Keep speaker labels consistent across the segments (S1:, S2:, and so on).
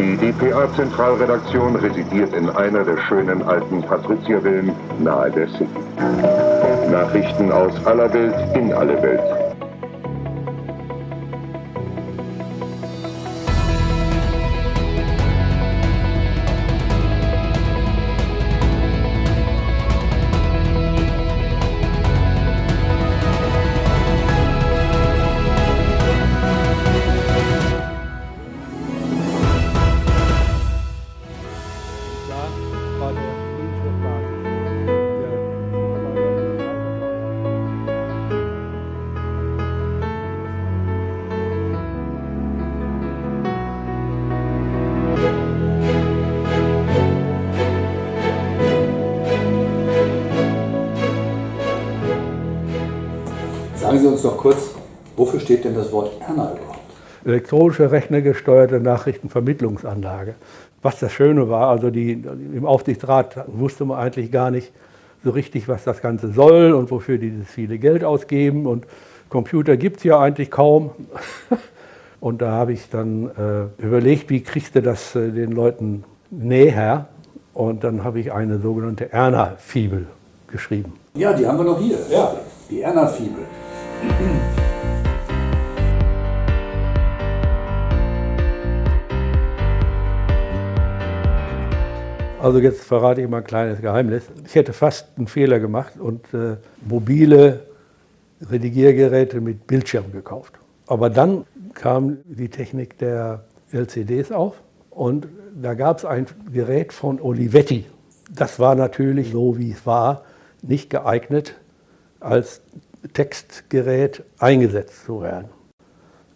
S1: Die dpa-Zentralredaktion residiert in einer der schönen alten Patriziervillen nahe der City. Nachrichten aus aller Welt in alle Welt.
S2: Sagen Sie uns noch kurz, wofür steht denn das Wort Erna überhaupt?
S3: elektronische rechnergesteuerte Nachrichtenvermittlungsanlage. Was das Schöne war, also die, im Aufsichtsrat wusste man eigentlich gar nicht so richtig, was das Ganze soll und wofür die das viele Geld ausgeben. Und Computer gibt es ja eigentlich kaum. Und da habe ich dann äh, überlegt, wie kriegst du das äh, den Leuten näher? Und dann habe ich eine sogenannte Erna-Fibel geschrieben.
S2: Ja, die haben wir noch hier. Ja. Die Erna-Fibel.
S3: Also jetzt verrate ich mal ein kleines Geheimnis. Ich hätte fast einen Fehler gemacht und äh, mobile Redigiergeräte mit Bildschirm gekauft. Aber dann kam die Technik der LCDs auf und da gab es ein Gerät von Olivetti. Das war natürlich so, wie es war, nicht geeignet, als Textgerät eingesetzt zu werden.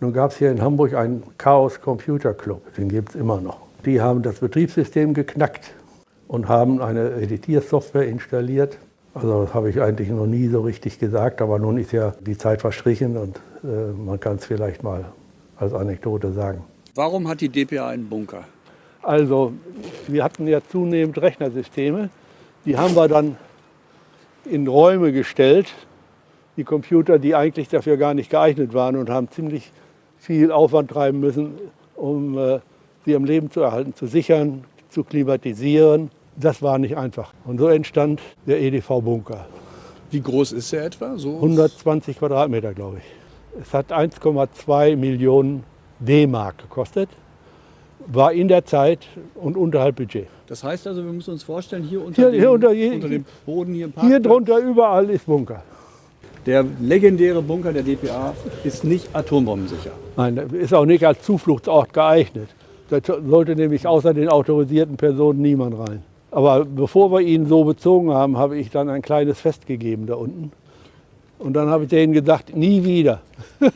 S3: Nun gab es hier in Hamburg einen Chaos Computer Club, den gibt es immer noch. Die haben das Betriebssystem geknackt und haben eine Editiersoftware installiert. Also das habe ich eigentlich noch nie so richtig gesagt, aber nun ist ja die Zeit verstrichen und äh, man kann es vielleicht mal als Anekdote sagen.
S4: Warum hat die DPA einen Bunker?
S3: Also wir hatten ja zunehmend Rechnersysteme, die haben wir dann in Räume gestellt, die Computer, die eigentlich dafür gar nicht geeignet waren und haben ziemlich viel Aufwand treiben müssen, um äh, sie am Leben zu erhalten, zu sichern, zu klimatisieren. Das war nicht einfach. Und so entstand der EDV-Bunker.
S4: Wie groß ist er etwa? So
S3: 120 Quadratmeter, glaube ich. Es hat 1,2 Millionen D-Mark gekostet, war in der Zeit und unterhalb Budget.
S4: Das heißt also, wir müssen uns vorstellen, hier unter,
S3: Hier,
S4: dem,
S3: hier unter, je-
S4: unter dem Boden hier im
S3: Hier
S4: Parkplatz,
S3: drunter überall ist Bunker.
S4: Der legendäre Bunker der DPA ist nicht atombombensicher.
S3: Nein, ist auch nicht als Zufluchtsort geeignet. Da sollte nämlich außer den autorisierten Personen niemand rein. Aber bevor wir ihn so bezogen haben, habe ich dann ein kleines Fest gegeben da unten. Und dann habe ich denen gedacht, nie wieder.